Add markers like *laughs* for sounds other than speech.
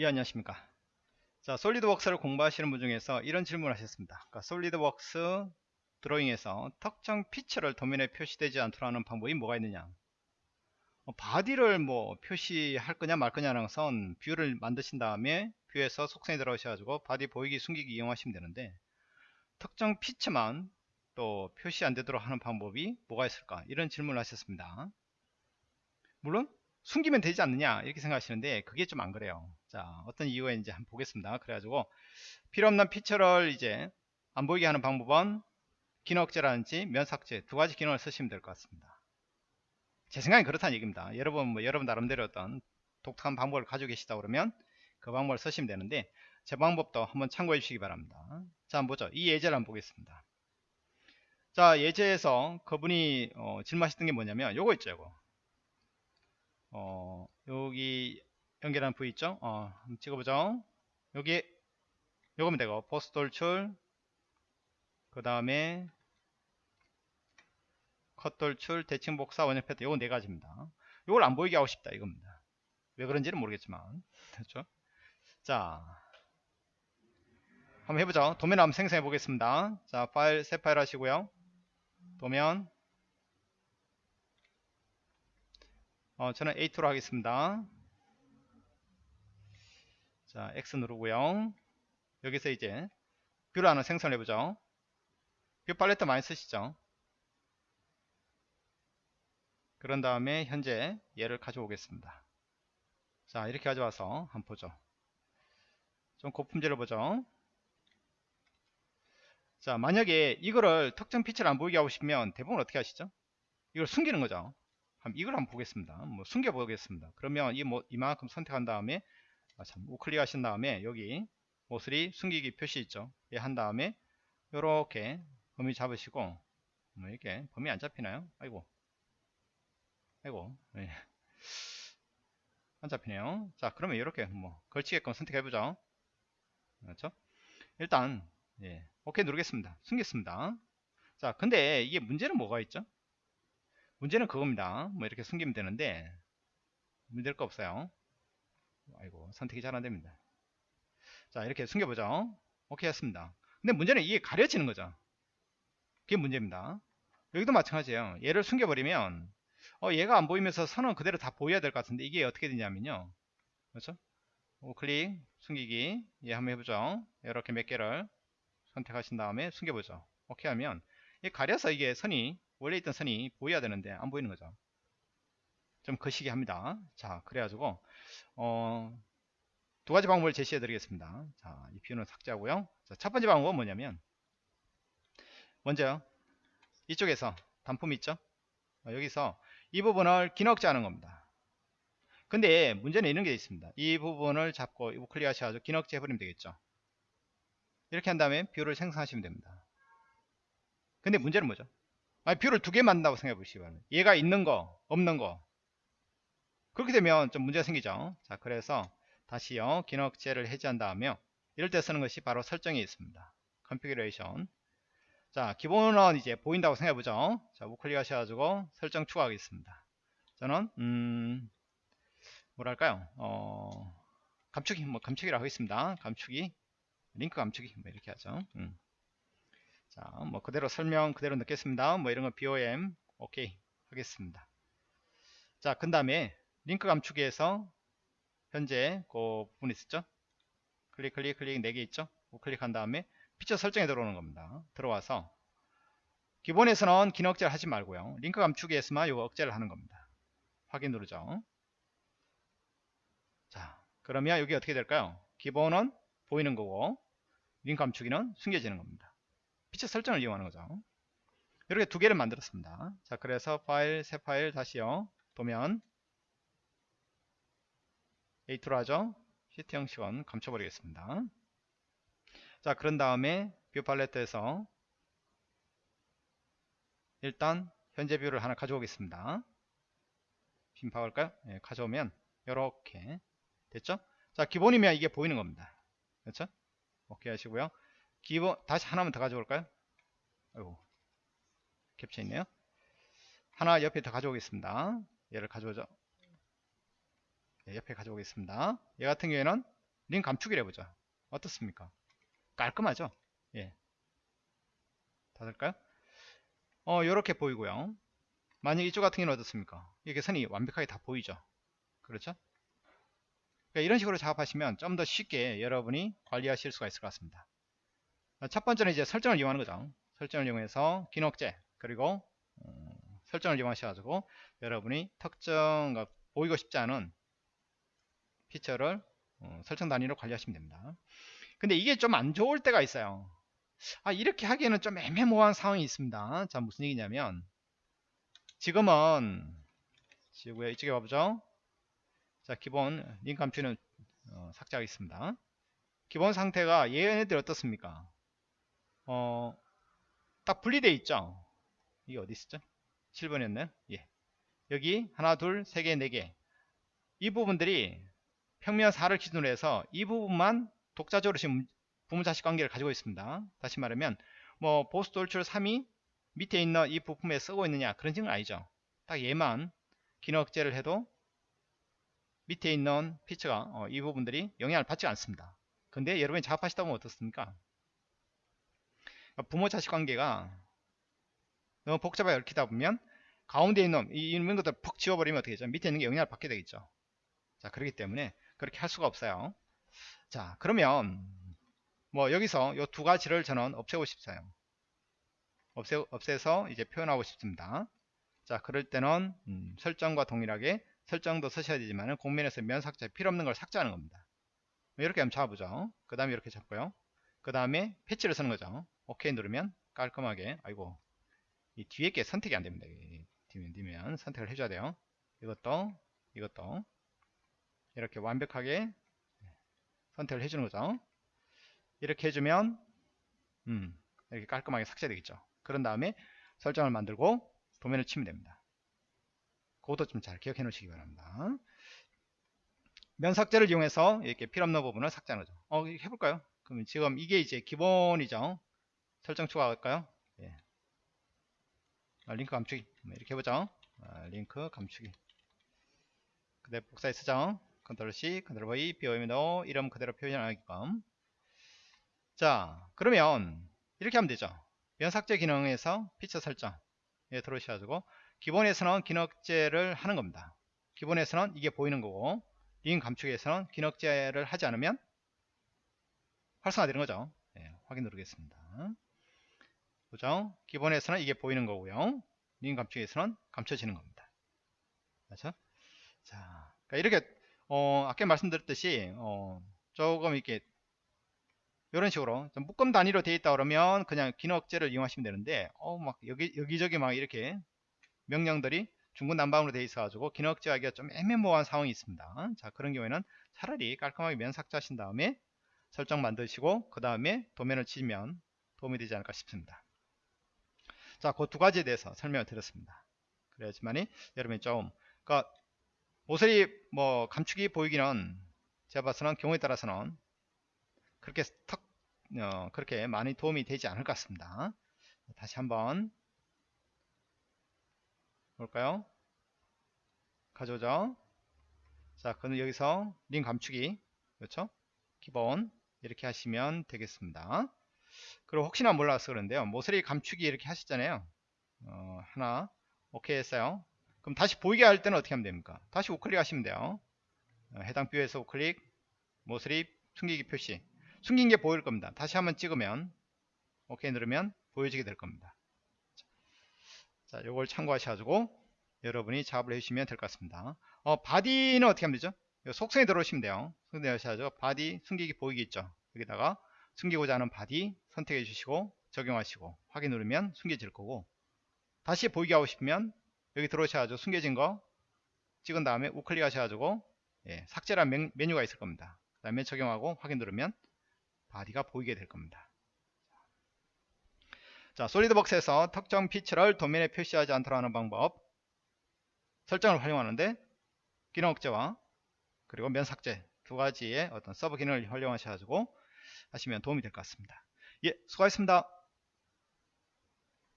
예 안녕하십니까. 자 솔리드웍스를 공부하시는 분 중에서 이런 질문을 하셨습니다. 그러니까 솔리드웍스 드로잉에서 특정 feature를 도면에 표시되지 않도록 하는 방법이 뭐가 있느냐. 어, body를 뭐 표시할 거냐 말 거냐라는 것은 view를 만드신 다음에 view에서 속성에 들어오셔가지고 body 보이기 숨기기 이용하시면 되는데 특정 feature만 또 표시 안 되도록 하는 방법이 뭐가 있을까? 이런 질문을 하셨습니다. 물론 숨기면 되지 않느냐 이렇게 생각하시는데 그게 좀 안 그래요. 자 어떤 이유가 있는지 한번 보겠습니다. 그래가지고 필요없는 피처를 이제 안 보이게 하는 방법은 기능 억제라든지 면삭제 두 가지 기능을 쓰시면 될 것 같습니다. 제 생각엔 그렇다는 얘기입니다. 여러분 뭐 여러분 나름대로 어떤 독특한 방법을 가지고 계시다 그러면 그 방법을 쓰시면 되는데 제 방법도 한번 참고해 주시기 바랍니다. 자 한번 보죠. 이 예제를 한번 보겠습니다. 자 예제에서 그분이 어, 질문하셨던 게 뭐냐면 요거 있죠 요거 어, 여기 연결한 부위 있죠? 어, 찍어보죠. 여기 요거면 되고 보스 돌출 그 다음에 컷 돌출 대칭 복사 원형 패턴 요거 네 가지입니다. 요걸 안 보이게 하고 싶다 이겁니다. 왜 그런지는 모르겠지만 *laughs* 그렇죠? 자 한번 해보죠. 도면 한번 생성해 보겠습니다. 자 파일 새 파일 하시고요. 도면 어, 저는 A2로 하겠습니다. 자, X 누르고요. 여기서 이제 view를 하나 생성해 보죠. view 팔레트 많이 쓰시죠? 그런 다음에 현재 얘를 가져오겠습니다. 자, 이렇게 가져와서 한번 보죠. 좀 고품질을 보죠. 자, 만약에 이거를 특정 피처를 안 보이게 하고 싶으면 대부분 어떻게 하시죠? 이걸 숨기는 거죠. 이걸 한번 보겠습니다. 뭐 숨겨 보겠습니다. 그러면 이 뭐 이만큼 선택한 다음에 아, 참 우클릭 하신 다음에 여기 모서리 숨기기 표시 있죠. 예, 한 다음에 이렇게 범위 잡으시고 뭐 이렇게 범위 안 잡히나요? 아이고 아이고 예. 안 잡히네요. 자 그러면 이렇게 뭐 걸치게끔 선택해 보죠. 그렇죠? 일단 예, 오케이 누르겠습니다. 숨겼습니다. 자 근데 이게 문제는 뭐가 있죠? 문제는 그겁니다. 뭐 이렇게 숨기면 되는데 문제될 거 없어요. 아이고 선택이 잘 안됩니다. 자 이렇게 숨겨보죠. 오케이 했습니다. 근데 문제는 이게 가려지는 거죠. 그게 문제입니다. 여기도 마찬가지예요. 얘를 숨겨버리면 어, 얘가 안 보이면서 선은 그대로 다 보여야 될 것 같은데 이게 어떻게 되냐면요. 그렇죠? 우클릭 숨기기 예 한번 해보죠. 이렇게 몇 개를 선택하신 다음에 숨겨보죠. 오케이 하면 가려서 이게 선이 원래 있던 선이 보여야 되는데 안 보이는 거죠. 좀 거시기 합니다. 자 그래가지고 어, 두 가지 방법을 제시해 드리겠습니다. 자이 뷰는 삭제하고요. 자, 첫 번째 방법은 뭐냐면 먼저 이쪽에서 단품 있죠? 어, 여기서 이 부분을 기능 억제하는 겁니다. 근데 문제는 이런 게 있습니다. 이 부분을 잡고 우클릭 하셔가지고 기능 억제 해버리면 되겠죠? 이렇게 한 다음에 view를 생성하시면 됩니다. 근데 문제는 뭐죠 아니 view를 두 개 만든다고 생각해 보시기 바랍니다. 얘가 있는 거 없는 거. 그렇게 되면 좀 문제가 생기죠. 자 그래서 다시요. 기능 억제를 해제한 다음에 이럴 때 쓰는 것이 바로 설정에 있습니다. configuration 자 기본은 이제 보인다고 생각해 보죠. 자 우클릭 하셔가지고 설정 추가하겠습니다. 저는 음 뭐랄까요? 어 감추기 뭐 감추기라고 하겠습니다. 감추기 링크 감추기 뭐 이렇게 하죠. 음. 자, 뭐 그대로 설명 그대로 넣겠습니다. 뭐 이런 거 BOM 오케이 하겠습니다. 자, 그 다음에 링크 감추기에서 현재 그 부분 있었죠? 클릭 클릭 클릭 4개 있죠? 클릭한 다음에 피처 설정에 들어오는 겁니다. 들어와서 기본에서는 기능 억제를 하지 말고요. 링크 감추기에서만 요 억제를 하는 겁니다. 확인 누르죠. 자, 그러면 여기 어떻게 될까요? 기본은 보이는 거고 링크 감추기는 숨겨지는 겁니다. 피처 설정을 이용하는 거죠. 이렇게 두 개를 만들었습니다. 자, 그래서 파일, 새 파일 다시요. 도면 A2로 하죠. 시트 형식은 감춰버리겠습니다. 자, 그런 다음에 view 팔레트에서 일단 현재 view를 하나 가져오겠습니다. 빈파할까요? 네, 가져오면 이렇게 됐죠? 자, 기본이면 이게 보이는 겁니다. 그렇죠? 오케이 하시고요. 기본 다시 하나만 더 가져올까요? 아이고 캡처 있네요. 하나 옆에 더 가져오겠습니다. 얘를 가져오죠. 네, 옆에 가져오겠습니다. 얘 같은 경우에는 링 감축이라 해보자 어떻습니까 깔끔하죠 예. 다 될까요 어 요렇게 보이고요 만약 이쪽 같은 경우는 어떻습니까 이게 선이 완벽하게 다 보이죠 그렇죠 그러니까 이런 식으로 작업하시면 좀 더 쉽게 여러분이 관리하실 수가 있을 것 같습니다 첫 번째는 이제 설정을 이용하는 거죠. 설정을 이용해서 긴 억제 그리고 어, 설정을 이용하셔가지고 여러분이 특정 그 보이고 싶지 않은 피처를 어, 설정 단위로 관리하시면 됩니다. 근데 이게 좀 안 좋을 때가 있어요. 아 이렇게 하기에는 좀 애매모호한 상황이 있습니다. 자 무슨 얘기냐면 지금은 지구에 이쪽에 와보죠. 자 기본 링크 감추는 어, 삭제하겠습니다. 기본 상태가 얘네들 어떻습니까 어, 딱 분리되어 있죠? 이게 어디 있었죠? 7번이었나요? 예. 여기 하나 둘3개 4개. 이 부분들이 평면 4를 기준으로 해서 이 부분만 독자적으로 지금 부모자식 관계를 가지고 있습니다. 다시 말하면 뭐 보스 돌출 3이 밑에 있는 이 부품에 쓰고 있느냐 그런 증은 아니죠. 딱 얘만 기능 억제를 해도 밑에 있는 피처가 어, 이 부분들이 영향을 받지 않습니다. 근데 여러분이 작업하시다 보면 어떻습니까 부모 자식 관계가 너무 복잡하게 얽히다 보면 가운데 있는 이 있는 것들 퍽 지워버리면 어떻게 되죠? 밑에 있는 게 영향을 받게 되겠죠. 자 그렇기 때문에 그렇게 할 수가 없어요. 자 그러면 뭐 여기서 이 두 가지를 저는 없애고 싶어요. 없애, 없애서 이제 표현하고 싶습니다. 자 그럴 때는 음, 설정과 동일하게 설정도 쓰셔야 되지만 공면에서 면 삭제 필요 없는 걸 삭제하는 겁니다. 이렇게 한번 잡아보죠. 그 다음에 이렇게 잡고요 그 다음에 패치를 쓰는 거죠. 오케이 누르면 깔끔하게 아이고 이 뒤에 게 선택이 안 됩니다. 뒤면 뒤면 선택을 해줘야 돼요. 이것도 이것도 이렇게 완벽하게 선택을 해주는 거죠. 이렇게 해주면 음, 이렇게 깔끔하게 삭제되겠죠. 그런 다음에 설정을 만들고 도면을 치면 됩니다. 그것도 좀 잘 기억해 놓으시기 바랍니다. 면 삭제를 이용해서 이렇게 필요없는 부분을 삭제하는 거죠. 어 해볼까요 그럼 지금 이게 이제 기본이죠? 설정 추가할까요? 예. 아, 링크 감추기 이렇게 해보죠. 아, 링크 감추기 그대로 복사해 쓰죠. control C, control V, 비오이면 이름 그대로 표현하게끔 자 그러면 이렇게 하면 되죠. 면 삭제 기능에서 피처 설정에 들어오셔가지고 기본에서는 기능 억제를 하는 겁니다. 기본에서는 이게 보이는 거고 링크 감추기에서는 기능 억제를 하지 않으면 활성화되는 거죠. 네, 확인 누르겠습니다. 보죠. 기본에서는 이게 보이는 거고요. 링 감축에서는 감춰지는 겁니다. 그렇죠? 자 그러니까 이렇게 어, 아까 말씀드렸듯이 어, 조금 이렇게 이런 식으로 좀 묶음 단위로 되어 있다 그러면 그냥 기억제를 이용하시면 되는데 어, 막 여기 여기저기 막 이렇게 명령들이 중구난방으로 되어 있어 가지고 기억제하기가 좀 애매모호한 상황이 있습니다. 자 그런 경우에는 차라리 깔끔하게 면 삭제하신 다음에 설정 만드시고 그 다음에 도면을 치면 도움이 되지 않을까 싶습니다. 자 그 두 가지에 대해서 설명을 드렸습니다. 그래야지만이 여러분이 좀 그러니까 모서리 뭐 감축이 보이기는 제가 봐서는 경우에 따라서는 그렇게 턱 어, 그렇게 많이 도움이 되지 않을 것 같습니다. 다시 한번 볼까요? 가져오죠? 자 그럼 여기서 링 감축이 그렇죠? 기본 이렇게 하시면 되겠습니다 그리고 혹시나 몰라서 그런데요 모서리 감축이 이렇게 하셨잖아요 어, 하나 오케이 했어요 그럼 다시 보이게 할 때는 어떻게 하면 됩니까? 다시 우클릭 하시면 돼요. 어, 해당 뷰에서 우클릭, 모서리, 숨기기 표시. 숨긴 게 보일 겁니다. 다시 한번 찍으면, 오케이 누르면 보여지게 될 겁니다. 자, 요걸 참고하셔가지고 여러분이 작업을 해주시면 될 것 같습니다. 어, body는 어떻게 하면 되죠? 속성에 들어오시면 돼요. 속성에 들어오셔야죠. body 숨기기 보이기 있죠. 여기다가 숨기고자 하는 body 선택해 주시고 적용하시고 확인 누르면 숨겨질 거고 다시 보이게 하고 싶으면 여기 들어오셔가지고 숨겨진 거 찍은 다음에 우클릭 하셔가지고 예, 삭제란 메뉴가 있을 겁니다. 그 다음에 적용하고 확인 누르면 body가 보이게 될 겁니다. 자, 솔리드웍스에서 특정 feature를 도면에 표시하지 않도록 하는 방법 설정을 활용하는데 기능 억제와 그리고 면 삭제 두 가지의 어떤 서브 기능을 활용하셔가지고 하시면 도움이 될 것 같습니다. 예, 수고하셨습니다.